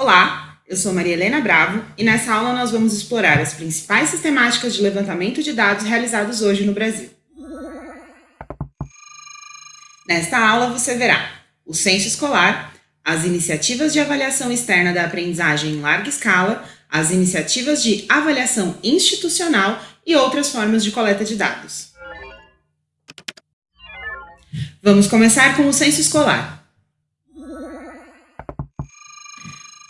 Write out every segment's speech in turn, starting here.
Olá, eu sou Maria Helena Bravo e nessa aula nós vamos explorar as principais sistemáticas de levantamento de dados realizados hoje no Brasil. Nesta aula você verá o censo escolar, as iniciativas de avaliação externa da aprendizagem em larga escala, as iniciativas de avaliação institucional e outras formas de coleta de dados. Vamos começar com o censo escolar.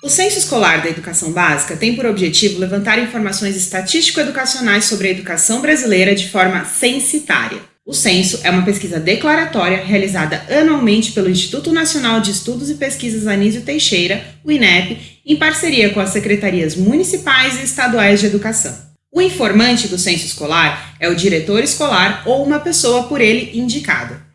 O Censo Escolar da Educação Básica tem por objetivo levantar informações estatístico-educacionais sobre a educação brasileira de forma censitária. O censo é uma pesquisa declaratória realizada anualmente pelo Instituto Nacional de Estudos e Pesquisas Anísio Teixeira, o INEP, em parceria com as secretarias municipais e estaduais de educação. O informante do censo escolar é o diretor escolar ou uma pessoa por ele indicada.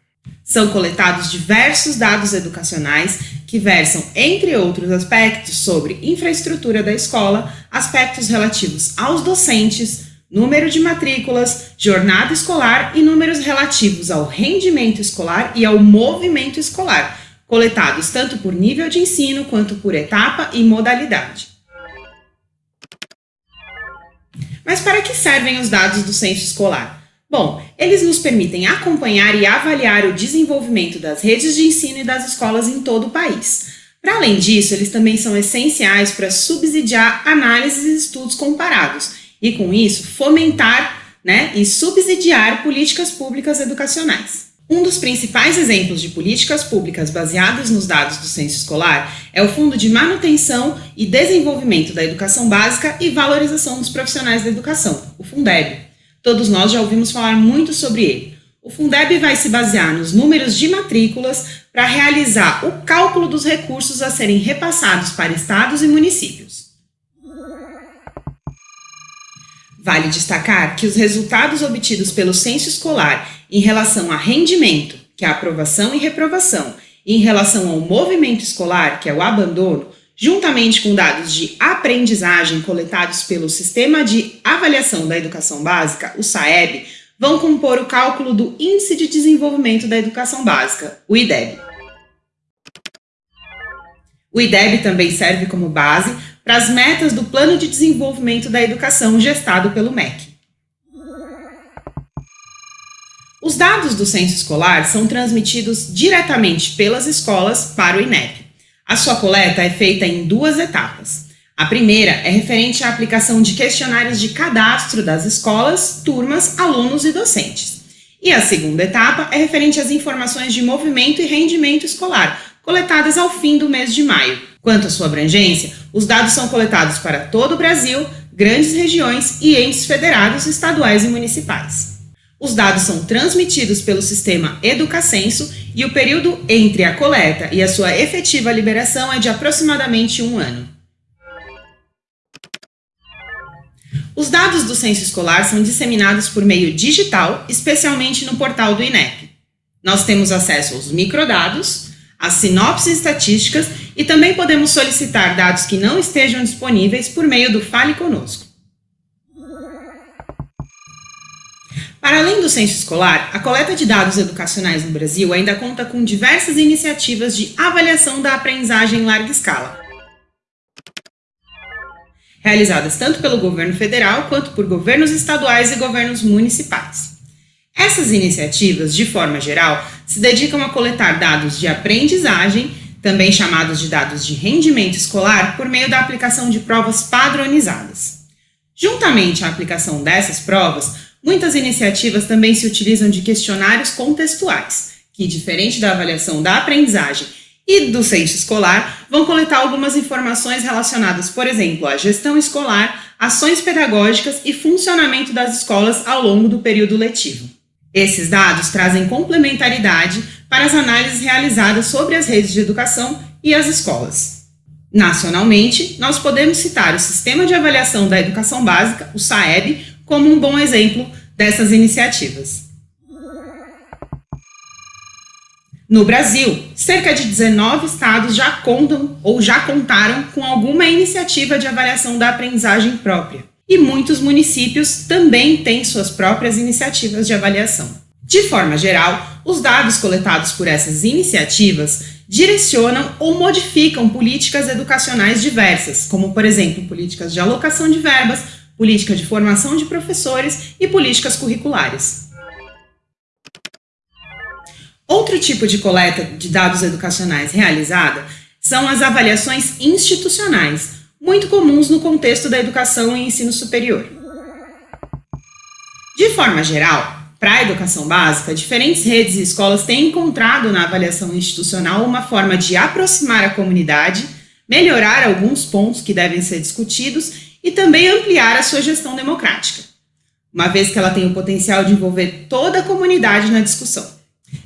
São coletados diversos dados educacionais que versam, entre outros aspectos, sobre infraestrutura da escola, aspectos relativos aos docentes, número de matrículas, jornada escolar e números relativos ao rendimento escolar e ao movimento escolar, coletados tanto por nível de ensino quanto por etapa e modalidade. Mas para que servem os dados do censo escolar? Bom, eles nos permitem acompanhar e avaliar o desenvolvimento das redes de ensino e das escolas em todo o país. Para além disso, eles também são essenciais para subsidiar análises e estudos comparados e, com isso, fomentar né, e subsidiar políticas públicas educacionais. Um dos principais exemplos de políticas públicas baseadas nos dados do censo escolar é o Fundo de Manutenção e Desenvolvimento da Educação Básica e Valorização dos Profissionais da Educação, o Fundeb. Todos nós já ouvimos falar muito sobre ele. O Fundeb vai se basear nos números de matrículas para realizar o cálculo dos recursos a serem repassados para estados e municípios. Vale destacar que os resultados obtidos pelo censo escolar em relação a rendimento, que é a aprovação e reprovação, e em relação ao movimento escolar, que é o abandono, juntamente com dados de aprendizagem coletados pelo Sistema de Avaliação da Educação Básica, o SAEB, vão compor o cálculo do Índice de Desenvolvimento da Educação Básica, o IDEB. O IDEB também serve como base para as metas do Plano de Desenvolvimento da Educação gestado pelo MEC. Os dados do censo escolar são transmitidos diretamente pelas escolas para o INEP. A sua coleta é feita em duas etapas. A primeira é referente à aplicação de questionários de cadastro das escolas, turmas, alunos e docentes. E a segunda etapa é referente às informações de movimento e rendimento escolar, coletadas ao fim do mês de maio. Quanto à sua abrangência, os dados são coletados para todo o Brasil, grandes regiões e entes federados, estaduais e municipais. Os dados são transmitidos pelo sistema Educacenso e o período entre a coleta e a sua efetiva liberação é de aproximadamente um ano. Os dados do censo escolar são disseminados por meio digital, especialmente no portal do INEP. Nós temos acesso aos microdados, às sinopses estatísticas e também podemos solicitar dados que não estejam disponíveis por meio do Fale Conosco. Para além do censo escolar, a coleta de dados educacionais no Brasil ainda conta com diversas iniciativas de avaliação da aprendizagem em larga escala, realizadas tanto pelo governo federal quanto por governos estaduais e governos municipais. Essas iniciativas, de forma geral, se dedicam a coletar dados de aprendizagem, também chamados de dados de rendimento escolar, por meio da aplicação de provas padronizadas. Juntamente à aplicação dessas provas, Muitas iniciativas também se utilizam de questionários contextuais, que, diferente da avaliação da aprendizagem e do censo escolar, vão coletar algumas informações relacionadas, por exemplo, à gestão escolar, ações pedagógicas e funcionamento das escolas ao longo do período letivo. Esses dados trazem complementaridade para as análises realizadas sobre as redes de educação e as escolas. Nacionalmente, nós podemos citar o Sistema de Avaliação da Educação Básica, o SAEB, como um bom exemplo dessas iniciativas. No Brasil, cerca de 19 estados já contam ou já contaram com alguma iniciativa de avaliação da aprendizagem própria. E muitos municípios também têm suas próprias iniciativas de avaliação. De forma geral, os dados coletados por essas iniciativas direcionam ou modificam políticas educacionais diversas, como, por exemplo, políticas de alocação de verbas, política de formação de professores e políticas curriculares. Outro tipo de coleta de dados educacionais realizada são as avaliações institucionais, muito comuns no contexto da educação e ensino superior. De forma geral, para a educação básica, diferentes redes e escolas têm encontrado na avaliação institucional uma forma de aproximar a comunidade, melhorar alguns pontos que devem ser discutidos e também ampliar a sua gestão democrática, uma vez que ela tem o potencial de envolver toda a comunidade na discussão.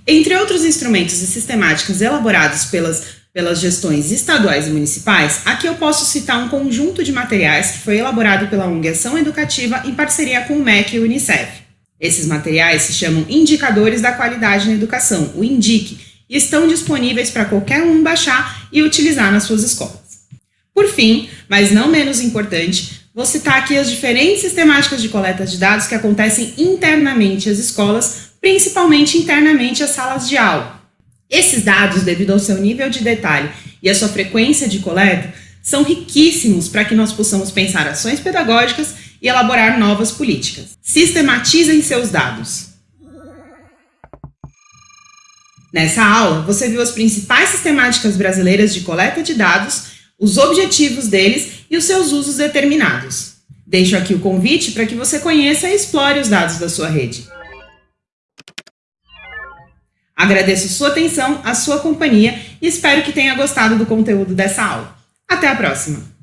Entre outros instrumentos e sistemáticas elaborados pelas, pelas gestões estaduais e municipais, aqui eu posso citar um conjunto de materiais que foi elaborado pela ONG Ação Educativa em parceria com o MEC e o Unicef. Esses materiais se chamam Indicadores da Qualidade na Educação, o INDIC, e estão disponíveis para qualquer um baixar e utilizar nas suas escolas. Por fim, mas não menos importante, vou citar aqui as diferentes sistemáticas de coleta de dados que acontecem internamente às escolas, principalmente internamente às salas de aula. Esses dados, devido ao seu nível de detalhe e à sua frequência de coleta, são riquíssimos para que nós possamos pensar ações pedagógicas e elaborar novas políticas. Sistematizem seus dados. Nessa aula, você viu as principais sistemáticas brasileiras de coleta de dados, os objetivos deles e os seus usos determinados. Deixo aqui o convite para que você conheça e explore os dados da sua rede. Agradeço sua atenção, a sua companhia e espero que tenha gostado do conteúdo dessa aula. Até a próxima!